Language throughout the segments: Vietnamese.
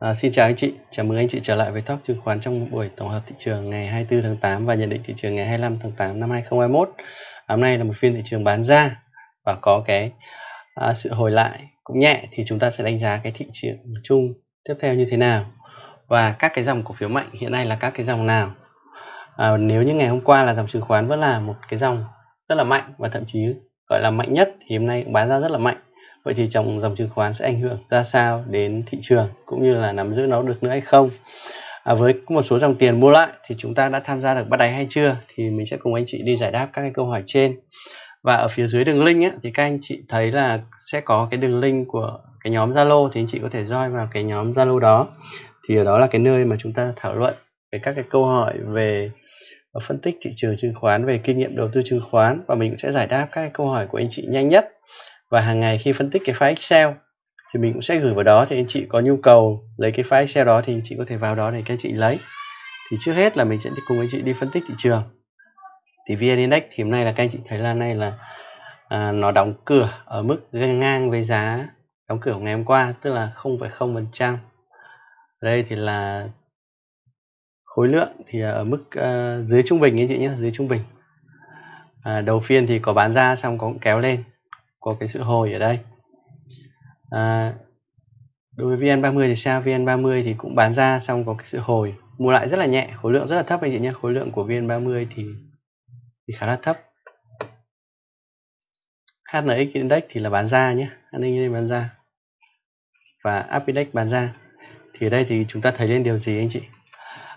À, xin chào anh chị, chào mừng anh chị trở lại với Talk chứng khoán trong buổi tổng hợp thị trường ngày 24 tháng 8 và nhận định thị trường ngày 25 tháng 8 năm 2021. À, hôm nay là một phiên thị trường bán ra và có cái à, sự hồi lại cũng nhẹ thì chúng ta sẽ đánh giá cái thị trường chung tiếp theo như thế nào và các cái dòng cổ phiếu mạnh hiện nay là các cái dòng nào. À, nếu như ngày hôm qua là dòng chứng khoán vẫn là một cái dòng rất là mạnh và thậm chí gọi là mạnh nhất thì hôm nay cũng bán ra rất là mạnh vậy thì trong dòng chứng khoán sẽ ảnh hưởng ra sao đến thị trường cũng như là nắm giữ nó được nữa hay không? À, với một số dòng tiền mua lại thì chúng ta đã tham gia được bắt đáy hay chưa? Thì mình sẽ cùng anh chị đi giải đáp các cái câu hỏi trên. Và ở phía dưới đường link ấy, thì các anh chị thấy là sẽ có cái đường link của cái nhóm Zalo thì anh chị có thể join vào cái nhóm Zalo đó. Thì ở đó là cái nơi mà chúng ta thảo luận về các cái câu hỏi về phân tích thị trường chứng khoán về kinh nghiệm đầu tư chứng khoán. Và mình cũng sẽ giải đáp các cái câu hỏi của anh chị nhanh nhất và hàng ngày khi phân tích cái file Excel thì mình cũng sẽ gửi vào đó thì anh chị có nhu cầu lấy cái file Excel đó thì anh chị có thể vào đó để các anh chị lấy. Thì trước hết là mình sẽ cùng anh chị đi phân tích thị trường. Thì VN Index thì hôm nay là các anh chị thấy là nay là à, nó đóng cửa ở mức ngang với giá đóng cửa của ngày hôm qua tức là 0,0% đây thì là khối lượng thì ở mức uh, dưới trung bình anh chị nhé dưới trung bình. À, đầu phiên thì có bán ra xong có kéo lên có cái sự hồi ở đây. À, đối với VN30 thì sao? VN30 thì cũng bán ra xong có cái sự hồi. Mua lại rất là nhẹ khối lượng rất là thấp anh chị nhé. Khối lượng của VN30 thì thì khá là thấp. HNX Index thì là bán ra nhé. HNX Index bán ra. Và Up Index bán ra. Thì ở đây thì chúng ta thấy lên điều gì anh chị?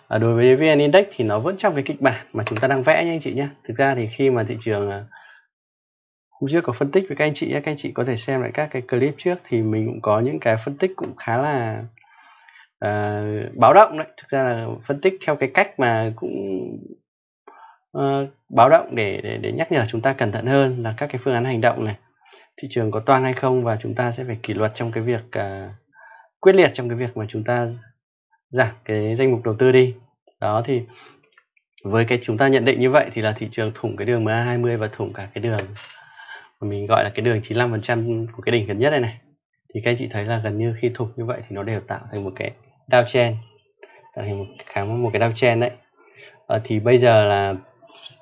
À, đối với VN Index thì nó vẫn trong cái kịch bản mà chúng ta đang vẽ nhé anh chị nhé. Thực ra thì khi mà thị trường à, cũng hôm trước có phân tích với các anh chị các anh chị có thể xem lại các cái clip trước thì mình cũng có những cái phân tích cũng khá là uh, báo động đấy. Thực ra là phân tích theo cái cách mà cũng uh, báo động để, để để nhắc nhở chúng ta cẩn thận hơn là các cái phương án hành động này. Thị trường có toang hay không và chúng ta sẽ phải kỷ luật trong cái việc uh, quyết liệt trong cái việc mà chúng ta giảm cái danh mục đầu tư đi. Đó thì với cái chúng ta nhận định như vậy thì là thị trường thủng cái đường MA20 và thủng cả cái đường mình gọi là cái đường 95% của cái đỉnh gần nhất này này thì các anh chị thấy là gần như khi thục như vậy thì nó đều tạo thành một cái downtrend tạo thành một kháng một cái downtrend đấy. À, thì bây giờ là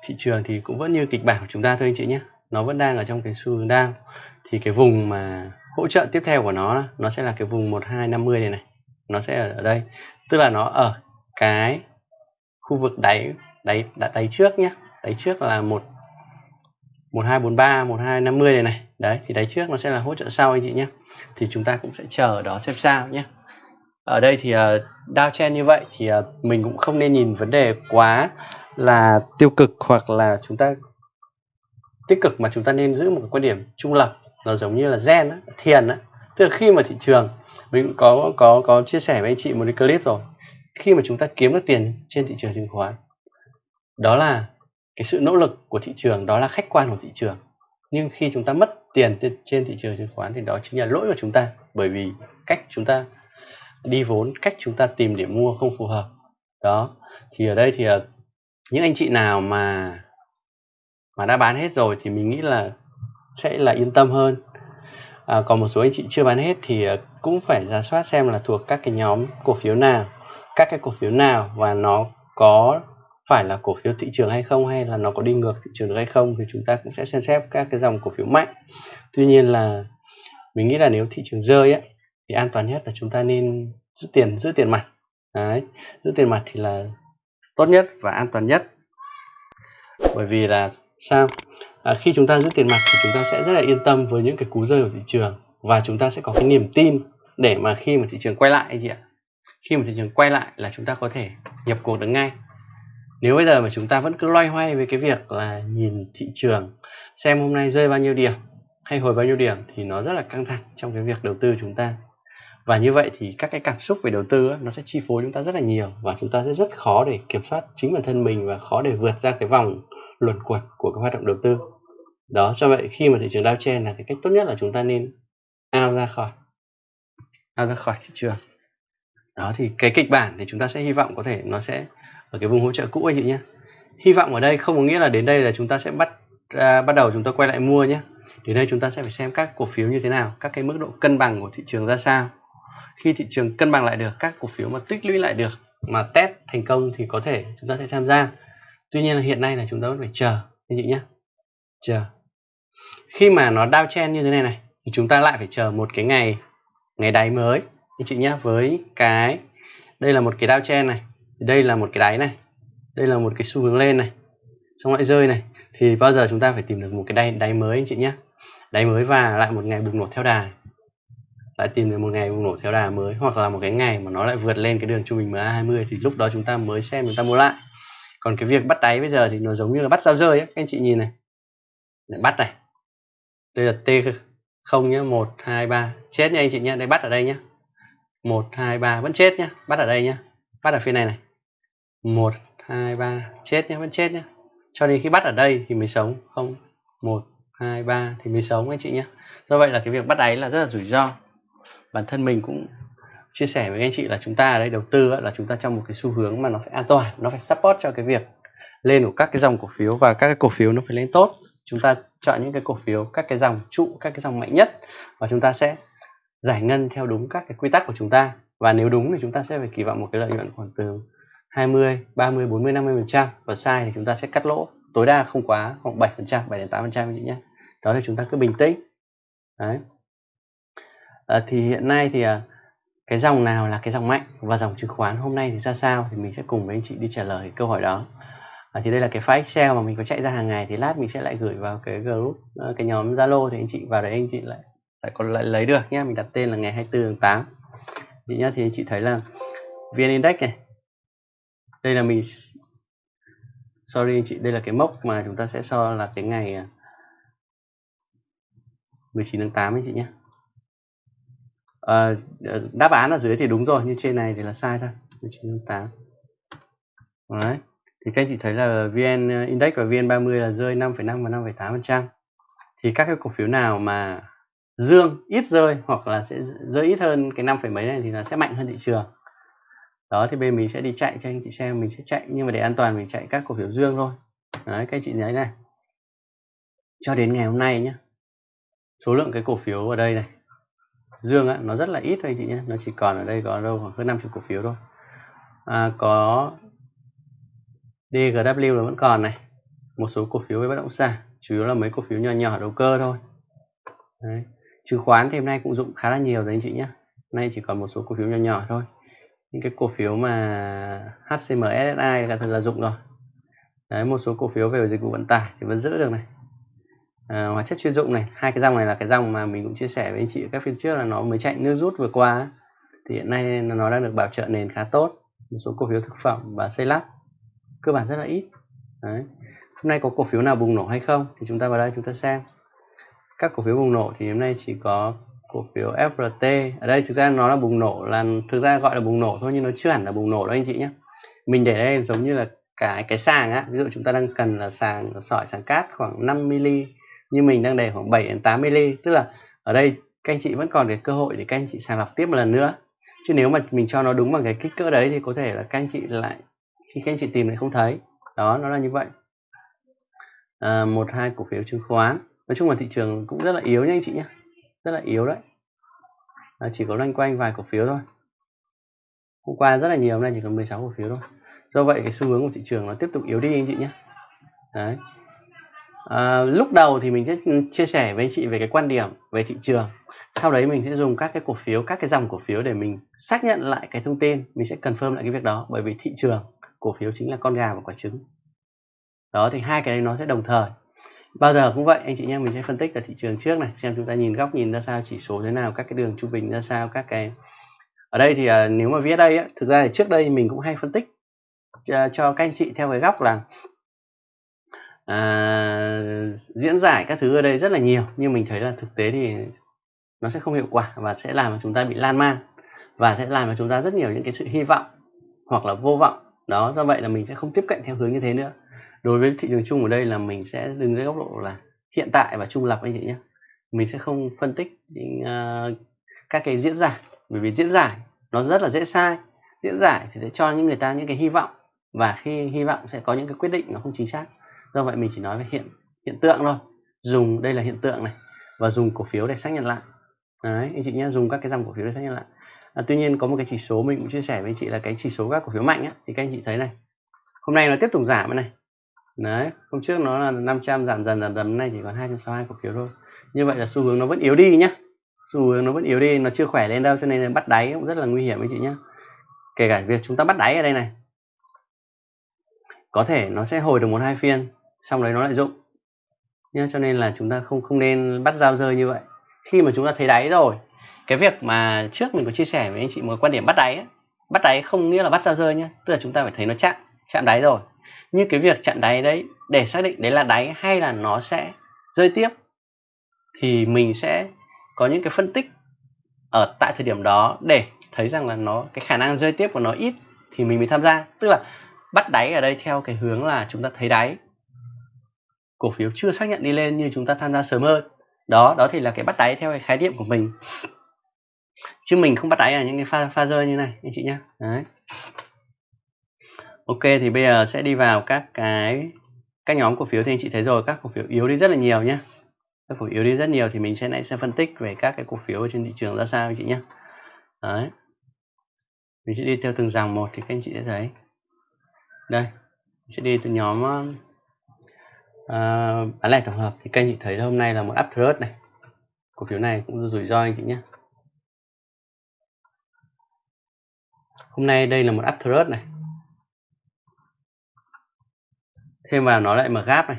thị trường thì cũng vẫn như kịch bản của chúng ta thôi anh chị nhé. Nó vẫn đang ở trong cái xu hướng down. Thì cái vùng mà hỗ trợ tiếp theo của nó nó sẽ là cái vùng 1250 này này. Nó sẽ ở, ở đây. Tức là nó ở cái khu vực đáy đáy đáy trước nhé. Đáy trước là một 1243 1250 này này. Đấy thì đáy trước nó sẽ là hỗ trợ sau anh chị nhé. Thì chúng ta cũng sẽ chờ ở đó xem sao nhé. Ở đây thì ờ, uh, downtrend như vậy thì uh, mình cũng không nên nhìn vấn đề quá là tiêu cực hoặc là chúng ta tích cực mà chúng ta nên giữ một quan điểm trung lập. Nó giống như là gen á, thiền á. Tức là khi mà thị trường mình cũng có có có chia sẻ với anh chị một cái clip rồi. Khi mà chúng ta kiếm được tiền trên thị trường chứng khoán đó là cái sự nỗ lực của thị trường đó là khách quan của thị trường. Nhưng khi chúng ta mất tiền trên thị trường chứng khoán thì đó chính là lỗi của chúng ta. Bởi vì cách chúng ta đi vốn cách chúng ta tìm điểm mua không phù hợp. Đó thì ở đây thì ờ, những anh chị nào mà mà đã bán hết rồi thì mình nghĩ là sẽ là yên tâm hơn. À, còn một số anh chị chưa bán hết thì ờ, cũng phải giả soát xem là thuộc các cái nhóm cổ phiếu nào các cái cổ phiếu nào và nó có phải là cổ phiếu thị trường hay không hay là nó có đi ngược thị trường được hay không thì chúng ta cũng sẽ xem xét các cái dòng cổ phiếu mạnh. Tuy nhiên là mình nghĩ là nếu thị trường rơi ấy, thì an toàn nhất là chúng ta nên giữ tiền giữ tiền mặt. Đấy, giữ tiền mặt thì là tốt nhất và an toàn nhất. Bởi vì là sao? À, khi chúng ta giữ tiền mặt thì chúng ta sẽ rất là yên tâm với những cái cú rơi của thị trường và chúng ta sẽ có cái niềm tin để mà khi mà thị trường quay lại anh chị ạ? Khi mà thị trường quay lại là chúng ta có thể nhập cuộc được ngay nếu bây giờ mà chúng ta vẫn cứ loay hoay với cái việc là nhìn thị trường, xem hôm nay rơi bao nhiêu điểm hay hồi bao nhiêu điểm thì nó rất là căng thẳng trong cái việc đầu tư chúng ta. Và như vậy thì các cái cảm xúc về đầu tư nó sẽ chi phối chúng ta rất là nhiều và chúng ta sẽ rất khó để kiểm soát chính bản thân mình và khó để vượt ra cái vòng luẩn quẩn của cái hoạt động đầu tư. Đó cho vậy khi mà thị trường downtrend là cái cách tốt nhất là chúng ta nên ao ra khỏi, ao ra khỏi thị trường. Đó, thì cái kịch bản thì chúng ta sẽ hy vọng có thể nó sẽ ở cái vùng hỗ trợ cũ anh chị nhé hy vọng ở đây không có nghĩa là đến đây là chúng ta sẽ bắt à, bắt đầu chúng ta quay lại mua nhé đến đây chúng ta sẽ phải xem các cổ phiếu như thế nào các cái mức độ cân bằng của thị trường ra sao. Khi thị trường cân bằng lại được các cổ phiếu mà tích lũy lại được mà test thành công thì có thể chúng ta sẽ tham gia. Tuy nhiên là hiện nay là chúng ta vẫn phải chờ anh chị nhé chờ. Khi mà nó đao chen như thế này này thì chúng ta lại phải chờ một cái ngày ngày đáy mới anh chị nhé với cái đây là một cái đao chen đây là một cái đáy này. Đây là một cái xu hướng lên này. Xong lại rơi này. Thì bao giờ chúng ta phải tìm được một cái đáy đáy mới anh chị nhé đáy mới và lại một ngày bùng nổ theo đà. Lại tìm được một ngày bùng nổ theo đà mới, hoặc là một cái ngày mà nó lại vượt lên cái đường trung bình MA20 thì lúc đó chúng ta mới xem, chúng ta mua lại. Còn cái việc bắt đáy bây giờ thì nó giống như là bắt dao rơi ấy. các anh chị nhìn này. Để bắt này. Đây là T không nhá, một, hai, ba. Chết nha anh chị nhé đây bắt ở đây nhá. Một, hai, ba, vẫn chết nhá, bắt ở đây nhá. Bắt ở phía này này một, hai, ba. Chết nhá, vẫn chết nhá. Cho đến khi bắt ở đây thì mới sống. Không, một, hai, ba thì mới sống anh chị nhé do vậy là cái việc bắt đáy là rất là rủi ro. Bản thân mình cũng chia sẻ với anh chị là chúng ta ở đây đầu tư là chúng ta trong một cái xu hướng mà nó phải an toàn, nó phải support cho cái việc lên của các cái dòng cổ phiếu và các cái cổ phiếu nó phải lên tốt. Chúng ta chọn những cái cổ phiếu, các cái dòng trụ, các cái dòng mạnh nhất và chúng ta sẽ giải ngân theo đúng các cái quy tắc của chúng ta. Và nếu đúng thì chúng ta sẽ phải kỳ vọng một cái lợi nhuận khoảng từ 20, 30, 40, 50 phần trăm. Và sai thì chúng ta sẽ cắt lỗ tối đa không quá khoảng 7 phần trăm 7 đến 8 phần trăm nhé. Đó thì chúng ta cứ bình tĩnh. Đấy. À, thì hiện nay thì à, cái dòng nào là cái dòng mạnh và dòng chứng khoán hôm nay thì ra sao thì mình sẽ cùng với anh chị đi trả lời câu hỏi đó. À, thì đây là cái file Excel mà mình có chạy ra hàng ngày thì lát mình sẽ lại gửi vào cái group à, cái nhóm Zalo thì anh chị vào đấy anh chị lại lại còn lại lấy được nhé. Mình đặt tên là ngày 24 tháng 8 chị nhá thì anh chị thấy là VN Index này đây là mình sorry anh chị đây là cái mốc mà chúng ta sẽ so là cái ngày à, 19 tháng 8 anh chị nhé. À, đáp án ở dưới thì đúng rồi nhưng trên này thì là sai thôi 19 tháng 8 đấy thì các anh chị thấy là VN ờ, Index và VN30 là rơi 5,5 và 5,8 phần trăm. Thì các cái cổ phiếu nào mà dương ít rơi hoặc là sẽ rơi ít hơn cái năm phẩy mấy này thì nó sẽ mạnh hơn thị trường đó thì bên mình sẽ đi chạy cho anh chị xem mình sẽ chạy nhưng mà để an toàn mình chạy các cổ phiếu dương thôi. Đấy các anh chị thấy này. Cho đến ngày hôm nay nhé số lượng cái cổ phiếu ở đây này dương á, nó rất là ít thôi anh chị nhé nó chỉ còn ở đây có đâu khoảng hơn 50 cổ phiếu thôi. À, có DGW là vẫn còn này. Một số cổ phiếu với bất động sản chủ yếu là mấy cổ phiếu nhỏ nhỏ đầu cơ thôi. Đấy. chứng khoán thì hôm nay cũng dụng khá là nhiều rồi anh chị nhé nay chỉ còn một số cổ phiếu nhỏ nhỏ thôi những cái cổ phiếu mà HCM SSI là thật là dụng rồi. Đấy, một số cổ phiếu về dịch vụ vận tải thì vẫn giữ được này. À, hóa chất chuyên dụng này hai cái dòng này là cái dòng mà mình cũng chia sẻ với anh chị các phiên trước là nó mới chạy nước rút vừa qua thì hiện nay nó đang được bảo trợ nền khá tốt một số cổ phiếu thực phẩm và xây lắp cơ bản rất là ít. Đấy. hôm nay có cổ phiếu nào bùng nổ hay không thì chúng ta vào đây chúng ta xem. Các cổ phiếu bùng nổ thì hôm nay chỉ có cổ phiếu FRT ở đây thực ra nó là bùng nổ là thực ra gọi là bùng nổ thôi nhưng nó chưa hẳn là bùng nổ đâu anh chị nhé. Mình để đây giống như là cái cái sàng á. Ví dụ chúng ta đang cần là sàng sỏi sàng cát khoảng 5 mm nhưng mình đang để khoảng 7 đến 8 mm tức là ở đây các anh chị vẫn còn cái cơ hội để các anh chị sàng lọc tiếp một lần nữa. Chứ nếu mà mình cho nó đúng bằng cái kích cỡ đấy thì có thể là các anh chị lại khi các anh chị tìm lại không thấy. Đó nó là như vậy. À, một hai cổ phiếu chứng khoán. Nói chung là thị trường cũng rất là yếu nha anh chị nhé rất là yếu đấy. À, chỉ có loanh quanh vài cổ phiếu thôi. Hôm qua rất là nhiều hôm nay chỉ còn 16 cổ phiếu thôi. Do vậy cái xu hướng của thị trường nó tiếp tục yếu đi anh chị nhé. Đấy. À, lúc đầu thì mình sẽ chia sẻ với anh chị về cái quan điểm về thị trường. Sau đấy mình sẽ dùng các cái cổ phiếu các cái dòng cổ phiếu để mình xác nhận lại cái thông tin. Mình sẽ confirm lại cái việc đó bởi vì thị trường cổ phiếu chính là con gà và quả trứng. Đó thì hai cái đấy nó sẽ đồng thời bao giờ cũng vậy anh chị nhé mình sẽ phân tích ở thị trường trước này xem chúng ta nhìn góc nhìn ra sao chỉ số thế nào các cái đường trung bình ra sao các cái ở đây thì uh, nếu mà viết đây á, thực ra thì trước đây mình cũng hay phân tích cho, cho các anh chị theo cái góc là uh, diễn giải các thứ ở đây rất là nhiều nhưng mình thấy là thực tế thì nó sẽ không hiệu quả và sẽ làm cho chúng ta bị lan man và sẽ làm cho chúng ta rất nhiều những cái sự hy vọng hoặc là vô vọng. Đó do vậy là mình sẽ không tiếp cận theo hướng như thế nữa đối với thị trường chung ở đây là mình sẽ đứng dưới góc độ là hiện tại và trung lập anh chị nhé. Mình sẽ không phân tích những, uh, các cái diễn giải bởi vì diễn giải nó rất là dễ sai. Diễn giải thì sẽ cho những người ta những cái hy vọng và khi hy vọng sẽ có những cái quyết định nó không chính xác. Do vậy mình chỉ nói về hiện hiện tượng thôi. Dùng đây là hiện tượng này và dùng cổ phiếu để xác nhận lại. Đấy anh chị nhé dùng các cái dòng cổ phiếu để xác nhận lại. À, tuy nhiên có một cái chỉ số mình cũng chia sẻ với anh chị là cái chỉ số các cổ phiếu mạnh á, thì các anh chị thấy này. Hôm nay nó tiếp tục giảm này đấy hôm trước nó là 500 giảm dần giảm dần nay chỉ còn 262 cổ phiếu thôi. Như vậy là xu hướng nó vẫn yếu đi nhá. Xu hướng nó vẫn yếu đi nó chưa khỏe lên đâu cho nên là bắt đáy cũng rất là nguy hiểm anh chị nhé kể cả việc chúng ta bắt đáy ở đây này có thể nó sẽ hồi được một hai phiên xong đấy nó lại dụng nhá cho nên là chúng ta không không nên bắt giao rơi như vậy. Khi mà chúng ta thấy đáy rồi cái việc mà trước mình có chia sẻ với anh chị một quan điểm bắt đáy ấy, bắt đáy không nghĩa là bắt giao rơi nhá tức là chúng ta phải thấy nó chạm chạm đáy rồi như cái việc chặn đáy đấy, để xác định đấy là đáy hay là nó sẽ rơi tiếp, thì mình sẽ có những cái phân tích ở tại thời điểm đó để thấy rằng là nó, cái khả năng rơi tiếp của nó ít thì mình mới tham gia. Tức là bắt đáy ở đây theo cái hướng là chúng ta thấy đáy. Cổ phiếu chưa xác nhận đi lên như chúng ta tham gia sớm hơn. Đó đó thì là cái bắt đáy theo cái khái niệm của mình. Chứ mình không bắt đáy ở những cái pha pha rơi như này, anh chị nhé đấy ok thì bây giờ sẽ đi vào các cái các nhóm cổ phiếu thì anh chị thấy rồi các cổ phiếu yếu đi rất là nhiều nhé các cổ phiếu yếu đi rất nhiều thì mình sẽ lại sẽ phân tích về các cái cổ phiếu ở trên thị trường ra sao anh chị nhé đấy. Mình sẽ đi theo từng dòng một thì các anh chị sẽ thấy. Đây mình sẽ đi từ nhóm uh, bán lẻ tổng hợp thì các anh chị thấy hôm nay là một uptrend này. Cổ phiếu này cũng rủi ro anh chị nhé hôm nay đây là một uptrend này. Thêm vào nó lại mở gáp này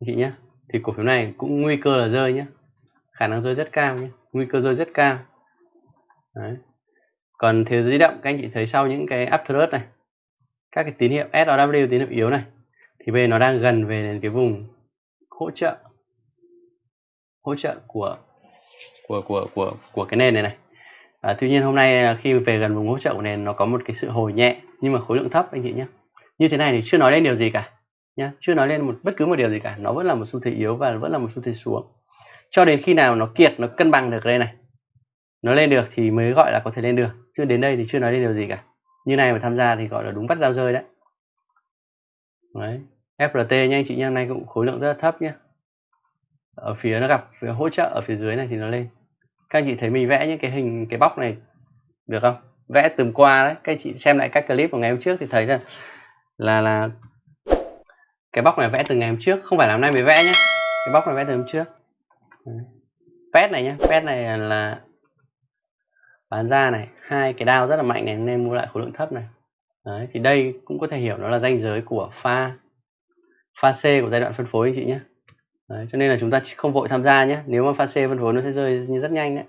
anh chị nhé. Thì cổ phiếu này cũng nguy cơ là rơi nhé. Khả năng rơi rất cao nhé. Nguy cơ rơi rất cao. Đấy. còn thế giới di động các anh chị thấy sau những cái uptrend này các cái tín hiệu SOW tín hiệu yếu này thì bây giờ nó đang gần về đến cái vùng hỗ trợ hỗ trợ của của của của của cái nền này này. À, tuy nhiên hôm nay khi về gần vùng hỗ trợ của nền nó có một cái sự hồi nhẹ nhưng mà khối lượng thấp anh chị nhé. Như thế này thì chưa nói đến điều gì cả nhá. Chưa nói lên một, bất cứ một điều gì cả. Nó vẫn là một xu thế yếu và vẫn là một xu thế xuống. Cho đến khi nào nó kiệt, nó cân bằng được đây này, nó lên được thì mới gọi là có thể lên được. Chứ đến đây thì chưa nói lên điều gì cả. Như này mà tham gia thì gọi là đúng bắt giao rơi đấy. Đấy. FRT nha anh chị nha nay cũng khối lượng rất là thấp nhé ở phía nó gặp, phía hỗ trợ ở phía dưới này thì nó lên. Các anh chị thấy mình vẽ những cái hình, cái bóc này được không? Vẽ từng qua đấy. Các anh chị xem lại các clip của ngày hôm trước thì thấy là là là cái bóc này vẽ từ ngày hôm trước không phải là hôm nay mới vẽ nhé cái bóc này vẽ từ hôm trước. Pet này nhé pet này là bán ra này hai cái đao rất là mạnh này nên mua lại khối lượng thấp này. Đấy, thì đây cũng có thể hiểu nó là ranh giới của pha pha C của giai đoạn phân phối anh chị nhé đấy, cho nên là chúng ta không vội tham gia nhé nếu mà pha C phân phối nó sẽ rơi như rất nhanh đấy.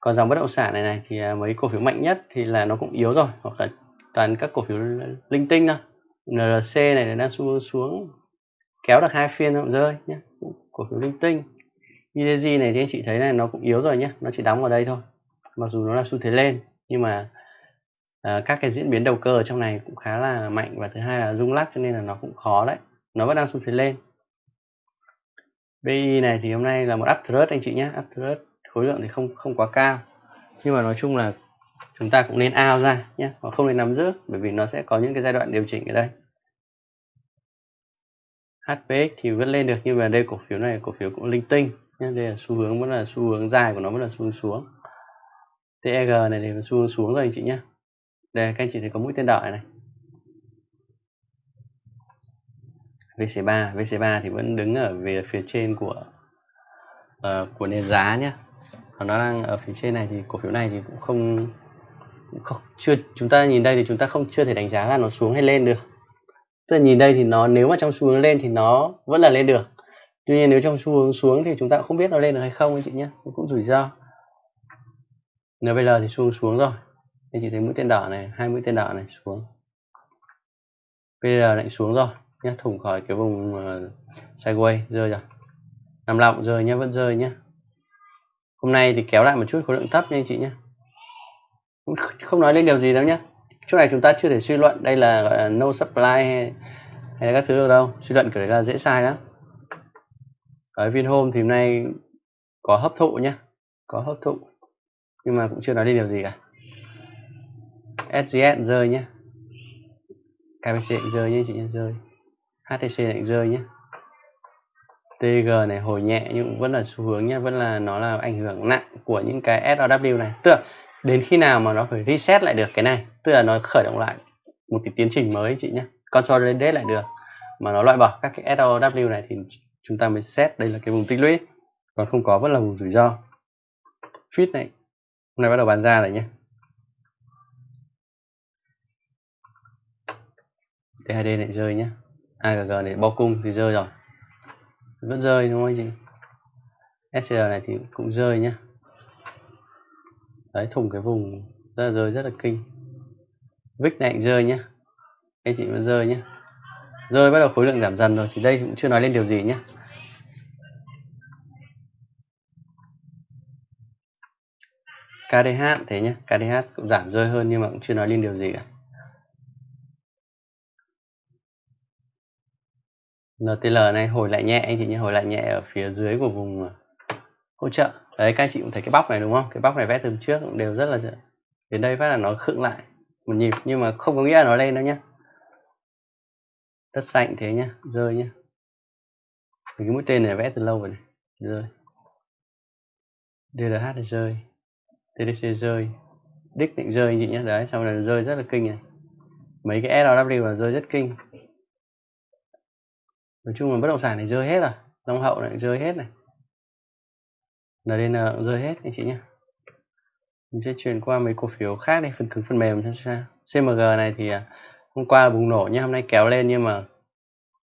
Còn dòng bất động sản này này thì à, mấy cổ phiếu mạnh nhất thì là nó cũng yếu rồi hoặc là toàn các cổ phiếu linh tinh thôi. NRC này đang xu xuống. Kéo được hai phiên nó rơi nhé cổ phiếu linh tinh. IDG này thì anh chị thấy này nó cũng yếu rồi nhé nó chỉ đóng ở đây thôi. Mặc dù nó là xu thế lên nhưng mà à, các cái diễn biến đầu cơ ở trong này cũng khá là mạnh. Và thứ hai là rung lắc cho nên là nó cũng khó đấy. Nó vẫn đang xu thế lên. BI này thì hôm nay là một uptrend anh chị nhé uptrend khối lượng thì không không quá cao. Nhưng mà nói chung là chúng ta cũng nên ao ra nhé và không nên nắm giữ bởi vì nó sẽ có những cái giai đoạn điều chỉnh ở đây. HPX thì vẫn lên được nhưng mà đây cổ phiếu này cổ phiếu cũng linh tinh nhé. Đây là xu hướng vẫn là xu hướng dài của nó vẫn là xu hướng xuống. TEG này thì xu hướng xuống rồi anh chị nhé. Đây các anh chị thấy có mũi tên đỏ này VC3 VC3 thì vẫn đứng ở về phía trên của uh, của nền giá nhé. Còn nó đang ở phía trên này thì cổ phiếu này thì cũng không, không chưa chúng ta nhìn đây thì chúng ta không chưa thể đánh giá là nó xuống hay lên được tức là nhìn đây thì nó nếu mà trong xu hướng lên thì nó vẫn là lên được. Tuy nhiên nếu trong xu hướng xuống thì chúng ta cũng không biết nó lên được hay không anh chị nhé cũng rủi ro. NVL thì xu hướng xuống rồi. Anh chị thấy mũi tên đỏ này hai mũi tên đỏ này xuống. PL lại xuống rồi nhé thủng khỏi cái vùng uh, sideways rơi rồi. Nằm lọng rơi nhé vẫn rơi nhé hôm nay thì kéo lại một chút khối lượng thấp nha anh chị nhé không nói lên điều gì đâu nhé chỗ này chúng ta chưa thể suy luận đây là gọi là no supply hay, hay là các thứ được đâu. Suy luận kiểu đấy là dễ sai lắm. Ở Vinhome thì hôm nay có hấp thụ nhé có hấp thụ. Nhưng mà cũng chưa nói lên điều gì cả. SGS rơi nhé KBC rơi nhé chị nhé rơi. HTC lại rơi nhé TG này hồi nhẹ nhưng vẫn là xu hướng nhé vẫn là nó là ảnh hưởng nặng của những cái SOW này. Tức là đến khi nào mà nó phải reset lại được cái này? Tức là nó khởi động lại một cái tiến trình mới chị nhé consolidate lại được. Mà nó loại bỏ các cái SOW này thì chúng ta mới xét đây là cái vùng tích lũy. Còn không có vẫn là vùng rủi ro. Fit này. Hôm nay bắt đầu bán ra rồi nhé THD lại rơi nhé AGG này bao cung thì rơi rồi. Vẫn rơi đúng không anh chị? SCR này thì cũng rơi nhá. Đấy thủng cái vùng rất là rơi, rất là kinh. Vic này cũng rơi nhá. Anh chị vẫn rơi nhé rơi bắt đầu khối lượng giảm dần rồi, thì đây cũng chưa nói lên điều gì nhé KDH thế nhé KDH cũng giảm rơi hơn nhưng mà cũng chưa nói lên điều gì cả. NTL này, hồi lại nhẹ anh chị nhé hồi lại nhẹ ở phía dưới của vùng à, hỗ trợ. Đấy, các anh chị cũng thấy cái bóc này đúng không? Cái bóc này vẽ từ trước cũng đều rất là đến đây phát là nó khựng lại một nhịp, nhưng mà không có nghĩa là nó lên đâu nhé tất xanh thế nhá, rơi nhá. Cái mũi tên này vẽ từ lâu rồi này, rơi. DLH là rơi TDC rơi, đích định rơi anh chị nhé đấy sau này rơi rất là kinh này. Mấy cái SLW là rơi rất kinh. Nói chung là bất động sản này rơi hết rồi, long hậu này rơi hết này. NDN cũng rơi hết anh chị nhé mình sẽ chuyển qua mấy cổ phiếu khác đi phần cứng phần mềm xem sao. CMG này thì à, hôm qua bùng nổ nhá, hôm nay kéo lên nhưng mà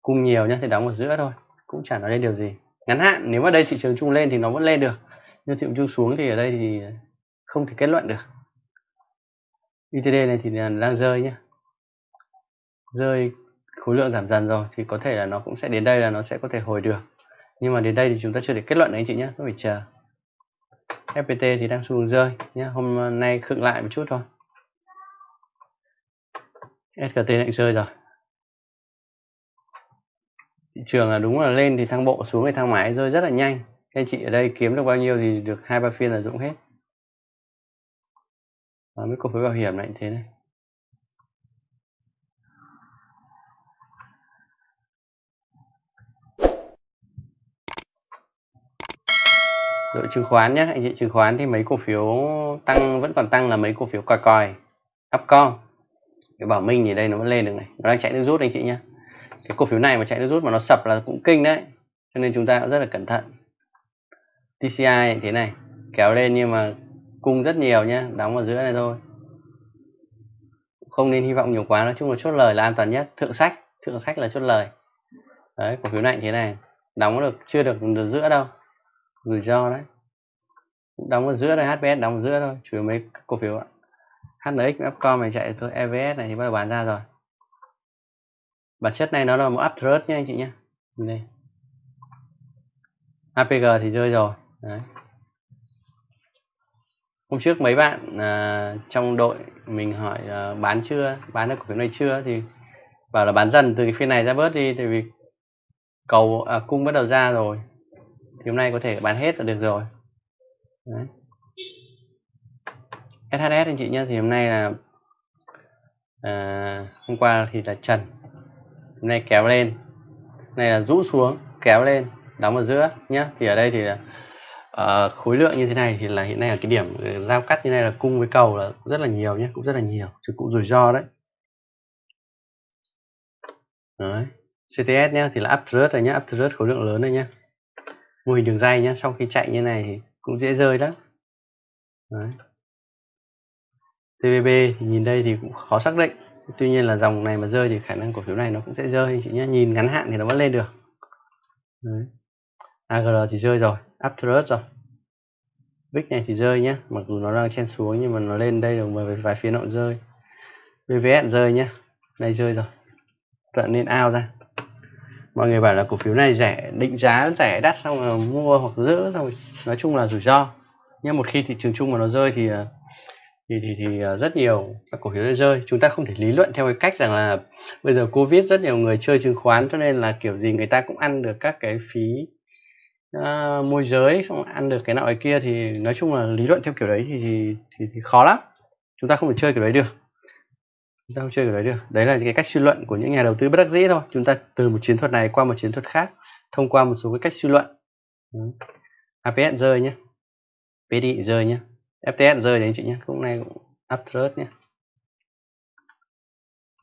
cung nhiều nhá, thì đóng ở giữa thôi, cũng chẳng nói lên điều gì. Ngắn hạn, nếu mà đây thị trường chung lên thì nó vẫn lên được, nhưng thị trường chung xuống thì ở đây thì không thể kết luận được. UTD này thì đang rơi nhá. Rơi, khối lượng giảm dần rồi, thì có thể là nó cũng sẽ đến đây là nó sẽ có thể hồi được. Nhưng mà đến đây thì chúng ta chưa thể kết luận đấy anh chị nhé có phải chờ. FPT thì đang xu hướng rơi nhé hôm nay khựng lại một chút thôi. SKT lại rơi rồi. Thị trường là đúng là lên thì thăng bộ xuống thì thang máy rơi rất là nhanh. Anh chị ở đây kiếm được bao nhiêu thì được hai ba phiên là dụng hết. Và mấy cổ phiếu bảo hiểm lại thế này. Đội chứng khoán nhé anh chị chứng khoán thì mấy cổ phiếu tăng vẫn còn tăng là mấy cổ phiếu còi còi Upcom. Cái bảo minh thì đây nó vẫn lên được này nó đang chạy nước rút anh chị nhé cái cổ phiếu này mà chạy nước rút mà nó sập là cũng kinh đấy cho nên chúng ta cũng rất là cẩn thận. TCI thế này kéo lên nhưng mà cung rất nhiều nhé đóng ở giữa này thôi. Không nên hy vọng nhiều quá nói chung là chốt lời là an toàn nhất thượng sách thượng sách là chốt lời. Đấy cổ phiếu này thế này đóng được chưa được, được giữa đâu rủi ro đấy. Đóng ở giữa đây HPS đóng ở giữa thôi chủ yếu mấy cổ phiếu ạ. HNX Upcom này chạy thôi EVS này thì bắt đầu bán ra rồi. Bản chất này nó là một uptrust nha anh chị nhé đây. APG thì rơi rồi Đấy. hôm trước mấy bạn à, trong đội mình hỏi à, bán chưa bán được cổ phiếu này chưa thì bảo là bán dần từ cái phiên này ra bớt đi tại vì cầu à, cung bắt đầu ra rồi thì hôm nay có thể bán hết là được rồi. Đấy. SHS anh chị nhé thì hôm nay là à, hôm qua thì là trần. Hôm nay kéo lên. Này là rũ xuống kéo lên đóng ở giữa nhé thì ở đây thì là uh, khối lượng như thế này thì là hiện nay là cái điểm ờ, giao cắt như này là cung với cầu là rất là nhiều nhé cũng rất là nhiều. Chứ cũng rủi ro đấy. Đấy. CTS nhé thì là up uptrust rồi nhé uptrust khối lượng lớn đây nhé mô hình đường dây nhé sau khi chạy như này thì cũng dễ rơi lắm. đấy. TVB thì nhìn đây thì cũng khó xác định. Tuy nhiên là dòng này mà rơi thì khả năng cổ phiếu này nó cũng sẽ rơi anh chị nhé nhìn ngắn hạn thì nó vẫn lên được. Đấy. AGR thì rơi rồi Aptrus rồi. VIX này thì rơi nhé mặc dù nó đang chen xuống nhưng mà nó lên đây được vài, vài phiên nó rơi. BVS rơi nhé đây rơi rồi. Tận nên ao ra mọi người bảo là cổ phiếu này rẻ định giá rẻ đắt xong rồi mua hoặc giữ xong rồi nói chung là rủi ro. Nhưng một khi thị trường chung mà nó rơi thì ờ, thì thì, thì ờ, rất nhiều các cổ phiếu rơi. Chúng ta không thể lý luận theo cái cách rằng là bây giờ covid rất nhiều người chơi chứng khoán cho nên là kiểu gì người ta cũng ăn được các cái phí uh, môi giới xong ăn được cái nào ấy kia thì nói chung là lý luận theo kiểu đấy thì thì, thì, thì khó lắm. Chúng ta không thể chơi kiểu đấy được chúng ta không chơi kiểu đấy được. Đấy là cái cách suy luận của những nhà đầu tư bất đắc dĩ thôi. Chúng ta từ một chiến thuật này qua một chiến thuật khác, thông qua một số cái cách suy luận. APS rơi nhé PD rơi nhé FTS rơi đấy anh chị nhé cũng này cũng Uptrust nhé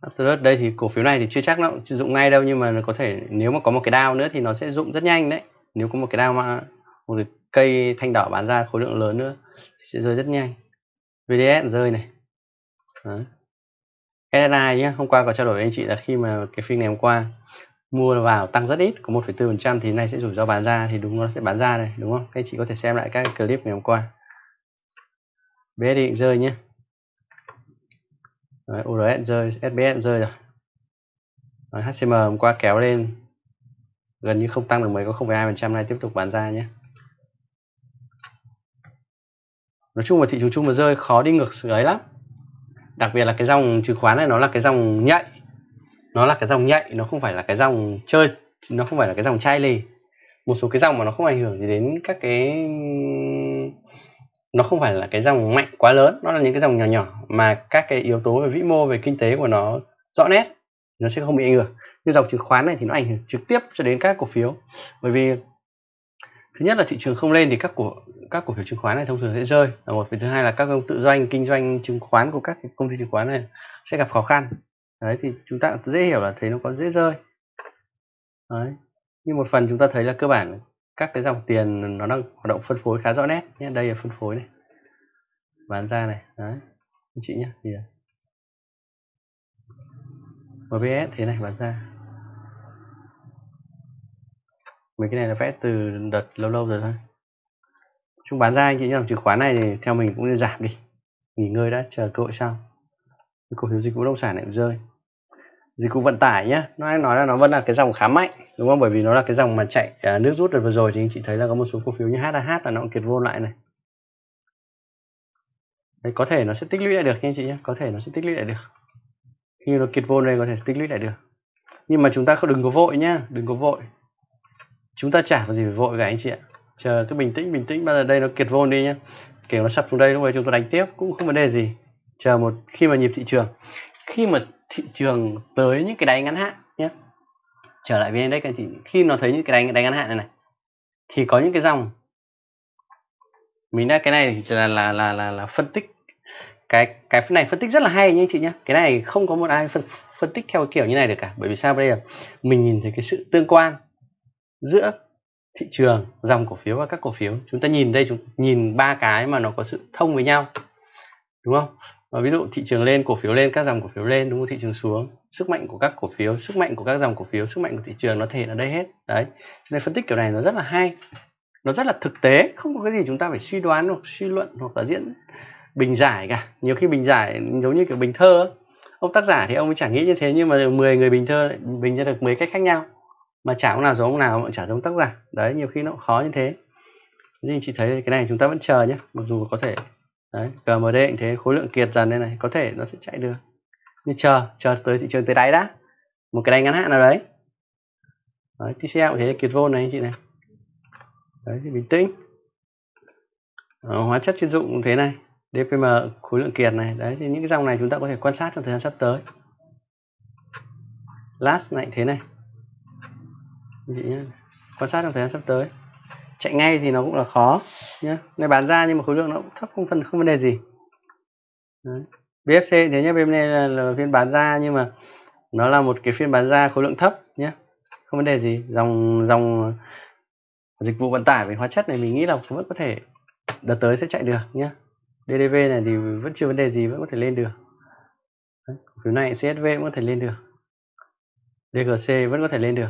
Uptrust đây thì cổ phiếu này thì chưa chắc nó dụng ngay đâu, nhưng mà nó có thể, nếu mà có một cái đao nữa thì nó sẽ dụng rất nhanh đấy. Nếu có một cái đao mà một cái cây thanh đỏ bán ra khối lượng lớn nữa sẽ rơi rất nhanh. VDS rơi này. Đấy. SSI nhé hôm qua có trao đổi với anh chị là khi mà cái phiên ngày hôm qua mua vào tăng rất ít có 1,4% thì nay sẽ rủi ro bán ra thì đúng nó sẽ bán ra này đúng không? Các anh chị có thể xem lại các clip ngày hôm qua. BSD rơi nhé Đấy, URS rơi SBS rơi rồi. Đấy, HCM hôm qua kéo lên gần như không tăng được mấy có 0,2% này tiếp tục bán ra nhé nói chung là thị trường chung mà rơi khó đi ngược ấy lắm đặc biệt là cái dòng chứng khoán này nó là cái dòng nhạy. Nó là cái dòng nhạy, nó không phải là cái dòng chơi, nó không phải là cái dòng chai lì. Một số cái dòng mà nó không ảnh hưởng gì đến các cái, nó không phải là cái dòng mạnh quá lớn, nó là những cái dòng nhỏ nhỏ mà các cái yếu tố về vĩ mô, về kinh tế của nó rõ nét, nó sẽ không bị ảnh hưởng. Như dòng chứng khoán này thì nó ảnh hưởng trực tiếp cho đến các cổ phiếu. Bởi vì thứ nhất là thị trường không lên thì các cổ các cổ phiếu chứng khoán này thông thường sẽ rơi. Là một thứ hai là các công tự doanh, kinh doanh chứng khoán của các công ty chứng khoán này sẽ gặp khó khăn. Đấy, thì chúng ta dễ hiểu là thấy nó có dễ rơi. Đấy, nhưng một phần chúng ta thấy là cơ bản các cái dòng tiền nó đang hoạt động phân phối khá rõ nét nhé. Đây là phân phối này. Bán ra này. Đấy, anh chị nhé. Thì à, MBS thế này, bán ra mấy cái này là vẽ từ đợt lâu lâu rồi thôi. Chúng bán ra anh chị dòng chứng khoán này thì theo mình cũng nên giảm đi. Nghỉ ngơi đã chờ cơ hội sau. Cổ phiếu dịch vụ bất động sản lại rơi. Dịch vụ vận tải nhá nó nói là nó vẫn là cái dòng khá mạnh đúng không? Bởi vì nó là cái dòng mà chạy à, nước rút được vừa rồi thì anh chị thấy là có một số cổ phiếu như HAH là nó cũng kiệt vô lại này. Đấy, có thể nó sẽ tích lũy lại được nha anh chị nhé có thể nó sẽ tích lũy lại được. Khi nó kiệt vô đây có thể tích lũy lại được. Nhưng mà chúng ta không đừng có vội nhá đừng có vội chúng ta chả có gì phải vội cả anh chị ạ. Chờ cứ bình tĩnh bình tĩnh. Bây giờ đây nó kiệt vôn đi nhá. Kiểu nó sập xuống đây lúc này chúng tôi đánh tiếp. Cũng không vấn đề gì. Chờ một khi mà nhịp thị trường khi mà thị trường tới những cái đáy ngắn hạn nhé trở lại với index anh chị khi nó thấy những cái đáy, đáy ngắn hạn này này thì có những cái dòng. Mình đã cái này là là là là, là phân tích. Cái cái này phân tích rất là hay nha anh chị nhé cái này không có một ai phân phân tích theo kiểu như này được cả. Bởi vì sao bây giờ? Mình nhìn thấy cái sự tương quan giữa thị trường, dòng cổ phiếu và các cổ phiếu. Chúng ta nhìn đây, chúng, nhìn ba cái mà nó có sự thông với nhau, đúng không? Và ví dụ thị trường lên, cổ phiếu lên, các dòng cổ phiếu lên, đúng không? Thị trường xuống, sức mạnh của các cổ phiếu, sức mạnh của các dòng cổ phiếu, sức mạnh của thị trường nó thể ở đây hết. Đấy, cho nên phân tích kiểu này nó rất là hay, nó rất là thực tế, không có cái gì chúng ta phải suy đoán hoặc suy luận hoặc là diễn bình giải cả. Nhiều khi bình giải giống như kiểu bình thơ ông tác giả thì ông ấy chẳng nghĩ như thế, nhưng mà 10 người bình thơ bình ra được 10 cách khác nhau mà chả ông nào giống ông nào mà chả giống tác giả. Đấy, nhiều khi nó khó như thế. Nhưng chị thấy cái này chúng ta vẫn chờ nhé. Mặc dù có thể, đấy GMD cũng thế, khối lượng kiệt dần đây này, có thể nó sẽ chạy được. Nhưng chờ chờ tới thị trường tới đáy đã. Một cái đáy ngắn hạn nào đấy. Đấy TCL cũng thế, kiệt vô này anh chị này. Đấy, thì bình tĩnh. Ở hóa chất chuyên dụng cũng thế này. DPM khối lượng kiệt này. Đấy, thì những cái dòng này chúng ta có thể quan sát trong thời gian sắp tới. Last này thế này chị nhé quan sát trong thời gian sắp tới. Chạy ngay thì nó cũng là khó nhé này bán ra nhưng mà khối lượng nó cũng thấp không phần không vấn đề gì. Đấy. BFC thế nhé bên này là, là phiên bán ra nhưng mà nó là một cái phiên bán ra khối lượng thấp nhé không vấn đề gì. Dòng dòng dịch vụ vận tải về hóa chất này mình nghĩ là vẫn có thể đợt tới sẽ chạy được nhé DDV này thì vẫn chưa vấn đề gì vẫn có thể lên được. Đấy. phiếu này CSV vẫn có thể lên được. DGC vẫn có thể lên được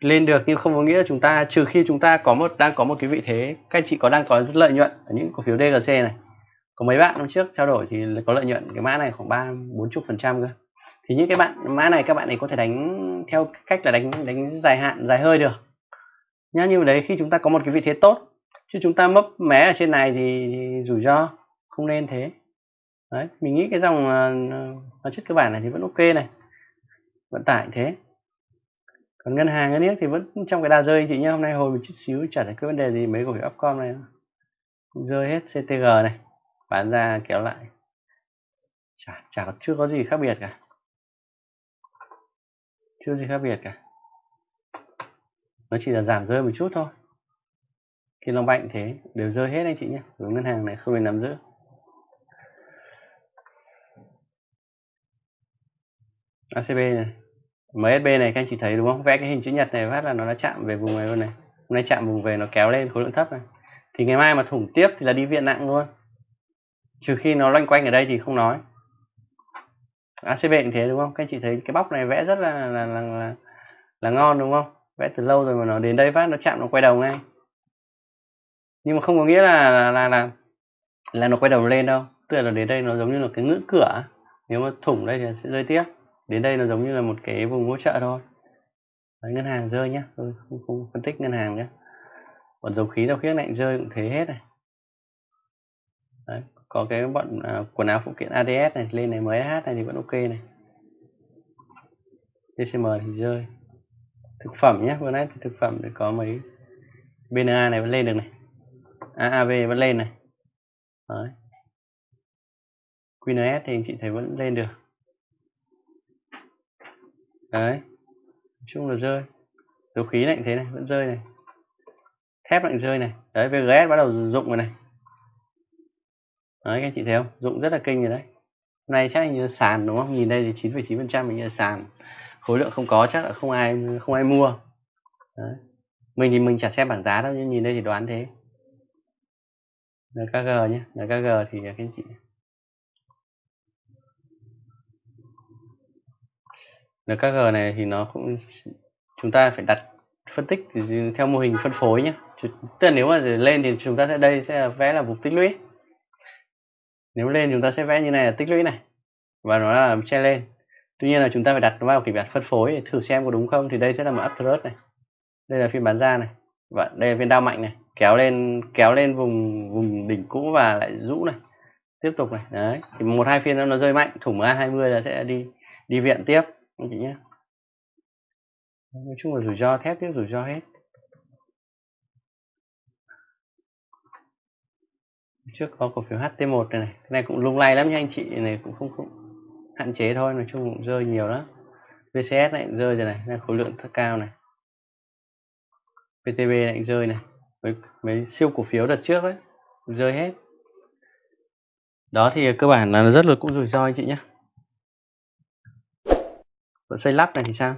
lên được nhưng không có nghĩa là chúng ta trừ khi chúng ta có một đang có một cái vị thế các anh chị có đang có rất lợi nhuận ở những cổ phiếu DGC này. Có mấy bạn năm trước trao đổi thì có lợi nhuận cái mã này khoảng ba bốn chục phần trăm cơ. Thì những cái bạn mã này các bạn ấy có thể đánh theo cách là đánh đánh dài hạn dài hơi được. Nhá như đấy khi chúng ta có một cái vị thế tốt chứ chúng ta mấp mé ở trên này thì, thì rủi ro không nên thế. Đấy mình nghĩ cái dòng ờ, hóa chất cơ bản này thì vẫn ok này vận tải thế còn ngân hàng ngân thì vẫn trong cái đà rơi anh chị nhé hôm nay hồi một chút xíu chả thấy cái vấn đề gì, mấy cổ phiếu upcom này cũng rơi hết ctg này, bán ra kéo lại. Chả chả chưa có gì khác biệt cả. Chưa gì khác biệt cả. Nó chỉ là giảm rơi một chút thôi. Khi nó mạnh thế, đều rơi hết anh chị nhé ngân hàng này không nên nắm giữ. ACB này. MSB này các anh chị thấy đúng không? Vẽ cái hình chữ nhật này phát là nó đã chạm về vùng này luôn này. Hôm nay chạm vùng về nó kéo lên khối lượng thấp này. Thì ngày mai mà thủng tiếp thì là đi viện nặng luôn. Trừ khi nó loanh quanh ở đây thì không nói. ACB cũng thế đúng không? Các anh chị thấy cái bóc này vẽ rất là là, là, là, là ngon đúng không? Vẽ từ lâu rồi mà nó đến đây phát nó chạm nó quay đầu ngay. Nhưng mà không có nghĩa là là là là, là nó quay đầu lên đâu. Tức là đến đây nó giống như là cái ngưỡng cửa. Nếu mà thủng đây thì sẽ rơi tiếp đến đây nó giống như là một cái vùng hỗ trợ thôi. Đấy, ngân hàng rơi nhá. Tôi không, không phân tích ngân hàng nhé còn dầu khí dầu khí lạnh rơi cũng thế hết này. Đấy, có cái bọn à, quần áo phụ kiện ADS này lên này MSH này thì vẫn ok này. DCM thì rơi. Thực phẩm nhé vừa nãy thì thực phẩm thì có mấy BNA này vẫn lên được này. AAV vẫn lên này. Đấy. QNS thì anh chị thấy vẫn lên được đấy. Nói chung là rơi. Dầu khí lạnh thế này vẫn rơi này. Thép lạnh rơi này. Đấy VGS bắt đầu dụng rồi này. Đấy các anh chị thấy không? Dụng rất là kinh rồi đấy. Hôm nay chắc như sàn đúng không? Nhìn đây thì 9,9 phần trăm mình như sàn. Khối lượng không có chắc là không ai không ai mua. Đấy. mình thì mình chả xem bảng giá đâu nhưng nhìn đây thì đoán thế. NKG nhé NKG thì các anh chị NKG này thì nó cũng chúng ta phải đặt phân tích theo mô hình phân phối nhé tức là nếu mà lên thì chúng ta sẽ đây sẽ vẽ là vùng tích lũy. Nếu lên chúng ta sẽ vẽ như này là tích lũy này, và nó là che lên. Tuy nhiên là chúng ta phải đặt nó vào kịch bản phân phối để thử xem có đúng không, thì đây sẽ là một uptrust này. Đây là phiên bán ra này, và đây là phiên đao mạnh này. Kéo lên kéo lên vùng vùng đỉnh cũ và lại rũ này. Tiếp tục này, đấy. Thì một hai phiên nó rơi mạnh, thủng a 20 là sẽ đi đi viện tiếp anh chị nhé nói chung là rủi ro thép tiếp rủi ro hết. Trước có cổ phiếu HT1 này, này cái này cũng lung lay lắm nha anh chị này cũng không không hạn chế thôi nói chung cũng rơi nhiều lắm. VCS này rơi rồi này là khối lượng rất cao này. PTB lại rơi này mấy, mấy siêu cổ phiếu đợt trước đấy rơi hết. Đó thì cơ bản là rất là cũng rủi ro anh chị nhé còn xây lắp này thì sao?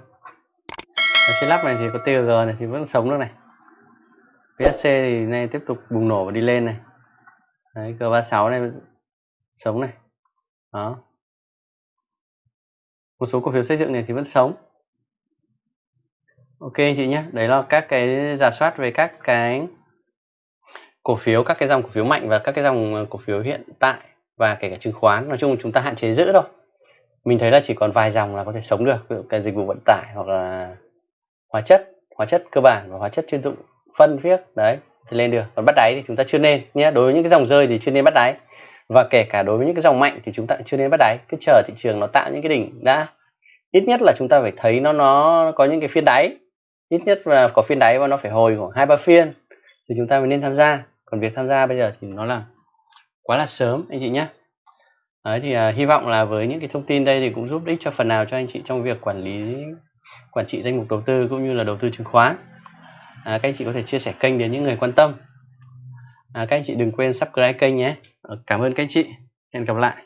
Xây lắp này thì có TG này thì vẫn sống được này. PSC thì nay tiếp tục bùng nổ và đi lên này. Đấy G36 này sống này. Đó. Một số cổ phiếu xây dựng này thì vẫn sống. Ok anh chị nhé, đấy là các cái giả soát về các cái cổ phiếu, các cái dòng cổ phiếu mạnh và các cái dòng cổ phiếu hiện tại và kể cả chứng khoán. Nói chung chúng ta hạn chế giữ thôi mình thấy là chỉ còn vài dòng là có thể sống được, ví dụ cái dịch vụ vận tải hoặc là hóa chất hóa chất cơ bản và hóa chất chuyên dụng, phân viết, đấy, thì lên được. Còn bắt đáy thì chúng ta chưa nên nhé. Đối với những cái dòng rơi thì chưa nên bắt đáy. Và kể cả đối với những cái dòng mạnh thì chúng ta chưa nên bắt đáy. Cứ chờ thị trường nó tạo những cái đỉnh đã. Ít nhất là chúng ta phải thấy nó nó có những cái phiên đáy. Ít nhất là có phiên đáy và nó phải hồi khoảng hai ba phiên thì chúng ta mới nên tham gia. Còn việc tham gia bây giờ thì nó là quá là sớm, anh chị nhé. Đấy thì uh, hy vọng là với những cái thông tin đây thì cũng giúp ích cho phần nào cho anh chị trong việc quản lý quản trị danh mục đầu tư cũng như là đầu tư chứng khoán. À, các anh chị có thể chia sẻ kênh đến những người quan tâm. À, các anh chị đừng quên subscribe kênh nhé. Ờ, cảm ơn các anh chị. Hẹn gặp lại.